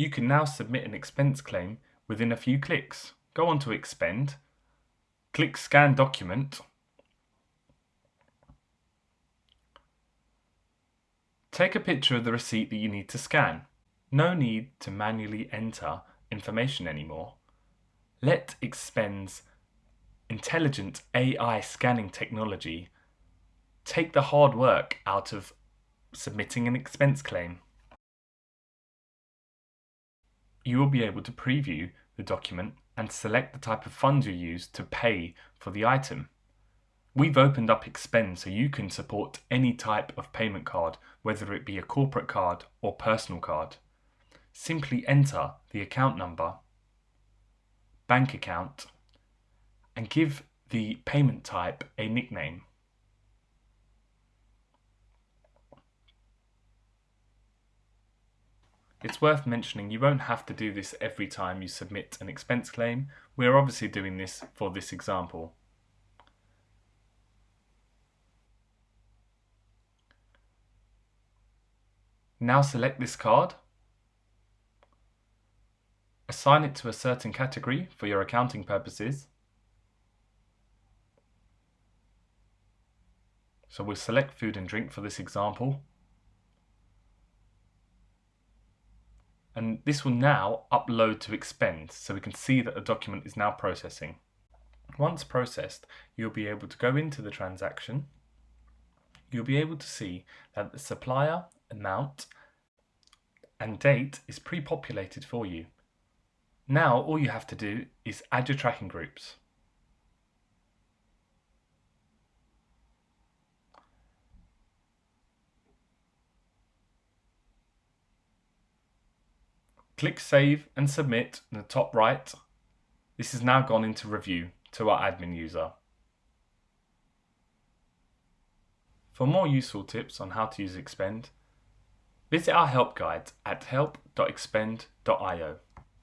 You can now submit an expense claim within a few clicks. Go on to Expend, click Scan Document, Take a picture of the receipt that you need to scan. No need to manually enter information anymore. Let Expend's intelligent AI scanning technology take the hard work out of submitting an expense claim. You will be able to preview the document and select the type of funds you use to pay for the item. We've opened up Expend so you can support any type of payment card, whether it be a corporate card or personal card. Simply enter the account number, bank account, and give the payment type a nickname. It's worth mentioning you won't have to do this every time you submit an expense claim. We're obviously doing this for this example. Now select this card, assign it to a certain category for your accounting purposes. So we'll select food and drink for this example. And this will now upload to Expend so we can see that the document is now processing. Once processed, you'll be able to go into the transaction. You'll be able to see that the supplier amount and date is pre-populated for you. Now all you have to do is add your tracking groups. Click Save and Submit in the top right. This has now gone into review to our admin user. For more useful tips on how to use Expend, Visit our help guide at help.expend.io.